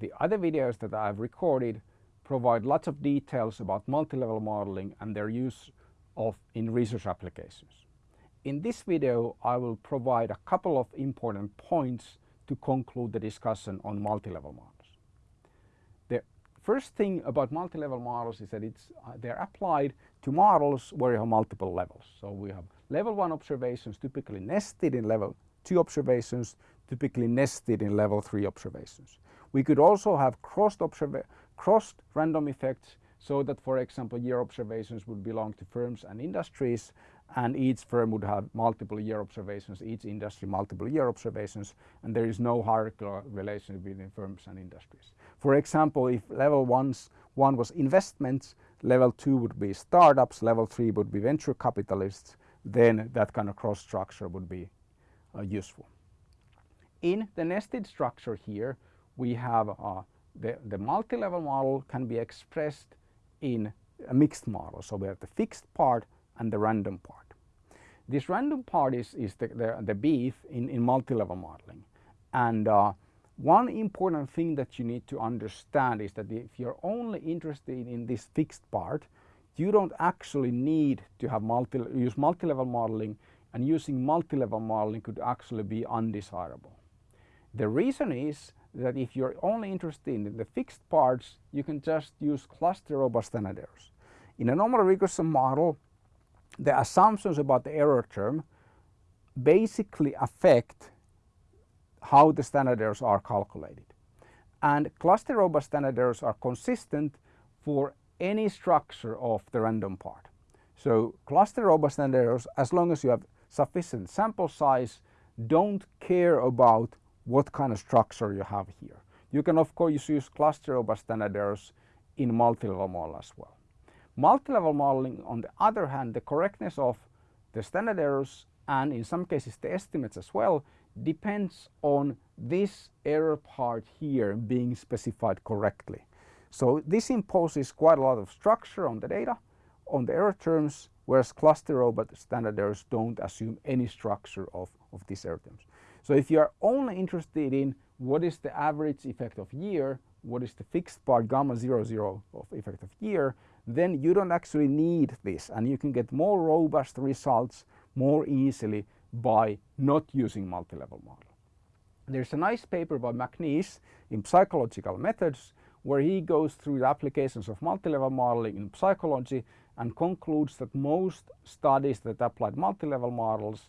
The other videos that I've recorded provide lots of details about multi-level modeling and their use of in research applications. In this video I will provide a couple of important points to conclude the discussion on multi-level models. The first thing about multi-level models is that it's, uh, they're applied to models where you have multiple levels. So we have level 1 observations typically nested in level 2 observations, typically nested in level 3 observations. We could also have crossed, crossed random effects so that for example year observations would belong to firms and industries and each firm would have multiple year observations, each industry multiple year observations and there is no hierarchical relation between firms and industries. For example, if level ones, one was investments, level two would be startups, level three would be venture capitalists, then that kind of cross structure would be uh, useful. In the nested structure here, we have uh, the, the multi-level model can be expressed in a mixed model. So we have the fixed part and the random part. This random part is, is the, the, the beef in, in multi-level modeling. And uh, one important thing that you need to understand is that if you're only interested in this fixed part, you don't actually need to have multi, use multi-level modeling and using multi-level modeling could actually be undesirable. The reason is that if you're only interested in the fixed parts, you can just use cluster robust standard errors. In a normal regression model, the assumptions about the error term basically affect how the standard errors are calculated. And cluster robust standard errors are consistent for any structure of the random part. So cluster robust standard errors, as long as you have sufficient sample size, don't care about what kind of structure you have here. You can of course use cluster robust standard errors in multi-level model as well. Multi-level modeling on the other hand the correctness of the standard errors and in some cases the estimates as well depends on this error part here being specified correctly. So this imposes quite a lot of structure on the data, on the error terms, whereas cluster robust standard errors don't assume any structure of, of these error terms. So if you are only interested in what is the average effect of year, what is the fixed part gamma 0, 0 of effect of year, then you don't actually need this and you can get more robust results more easily by not using multi-level model. There's a nice paper by McNeish in psychological methods where he goes through the applications of multi-level modeling in psychology and concludes that most studies that applied multi-level models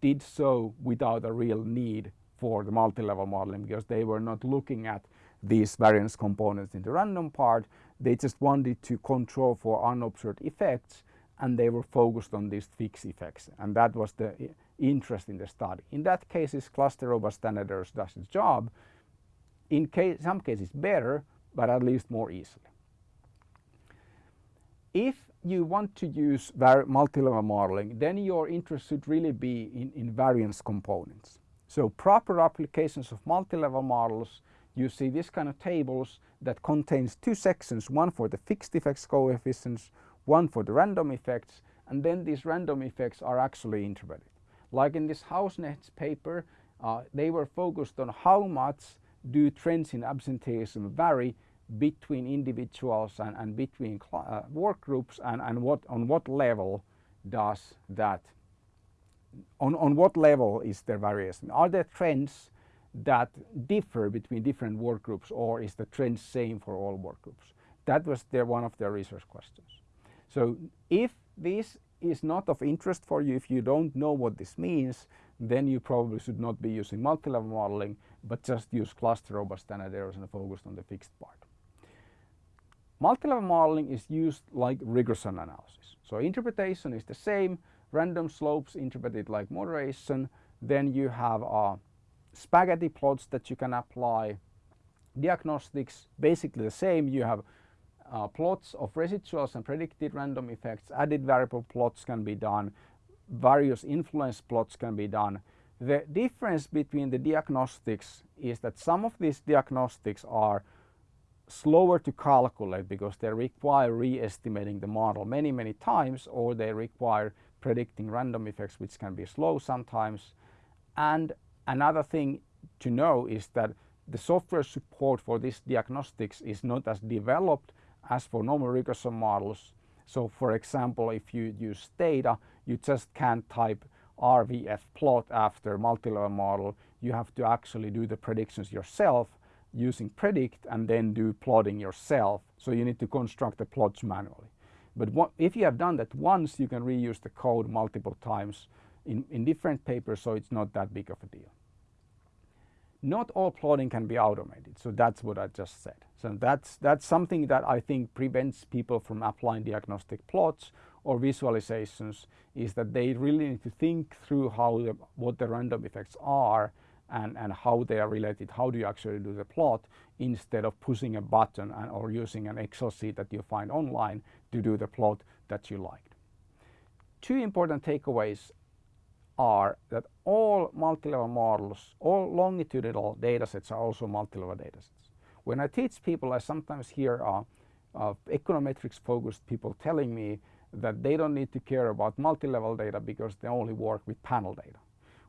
did so without a real need for the multi-level modeling because they were not looking at these variance components in the random part. They just wanted to control for unobserved effects and they were focused on these fixed effects and that was the interest in the study. In that case, cases cluster robust standard errors does its job. In case, some cases better but at least more easily. If you want to use multi-level modeling then your interest should really be in, in variance components. So proper applications of multi-level models you see this kind of tables that contains two sections, one for the fixed effects coefficients, one for the random effects, and then these random effects are actually interpreted. Like in this Hausknecht paper, uh, they were focused on how much do trends in absenteeism vary between individuals and, and between uh, work groups and, and what on what level does that on, on what level is there variation? Are there trends that differ between different work groups or is the trend same for all work groups? That was their, one of their research questions. So if this is not of interest for you, if you don't know what this means, then you probably should not be using multi-level modeling, but just use cluster robust standard errors and focus on the fixed part. Multi-level modeling is used like regression analysis. So interpretation is the same, random slopes interpreted like moderation, then you have uh, spaghetti plots that you can apply, diagnostics basically the same, you have uh, plots of residuals and predicted random effects, added variable plots can be done, various influence plots can be done. The difference between the diagnostics is that some of these diagnostics are slower to calculate because they require re-estimating the model many many times or they require predicting random effects which can be slow sometimes and another thing to know is that the software support for this diagnostics is not as developed as for normal regression models. So for example, if you use Stata, you just can't type RVF plot after multi-level model. You have to actually do the predictions yourself using predict and then do plotting yourself. So you need to construct the plots manually. But what, if you have done that once, you can reuse the code multiple times in, in different papers, so it's not that big of a deal. Not all plotting can be automated, so that's what I just said. So that's, that's something that I think prevents people from applying diagnostic plots or visualizations is that they really need to think through how the, what the random effects are and, and how they are related, how do you actually do the plot instead of pushing a button and, or using an Excel sheet that you find online to do the plot that you liked. Two important takeaways are that all multi-level models, all longitudinal datasets are also multi-level datasets. When I teach people, I sometimes hear uh, uh, econometrics focused people telling me that they don't need to care about multi-level data because they only work with panel data.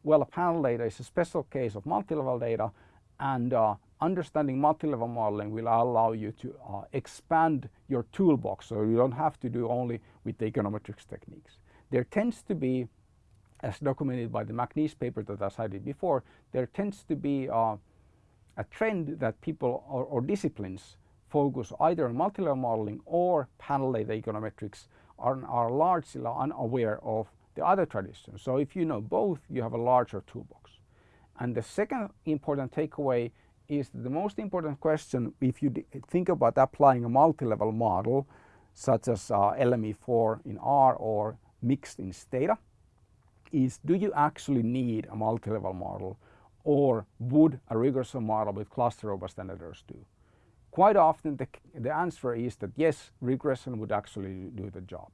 Well, a panel data is a special case of multi-level data and uh, understanding multi-level modeling will allow you to uh, expand your toolbox so you don't have to do only with the econometrics techniques. There tends to be, as documented by the McNeish paper that I cited before, there tends to be uh, a trend that people or, or disciplines focus either on multi-level modeling or panel data econometrics are, are largely unaware of the other traditions. So if you know both, you have a larger toolbox. And the second important takeaway is the most important question if you think about applying a multi-level model such as uh, LME4 in R or mixed in Stata is do you actually need a multi-level model or would a regression model with cluster robust editors do? Quite often the, the answer is that yes, regression would actually do the job.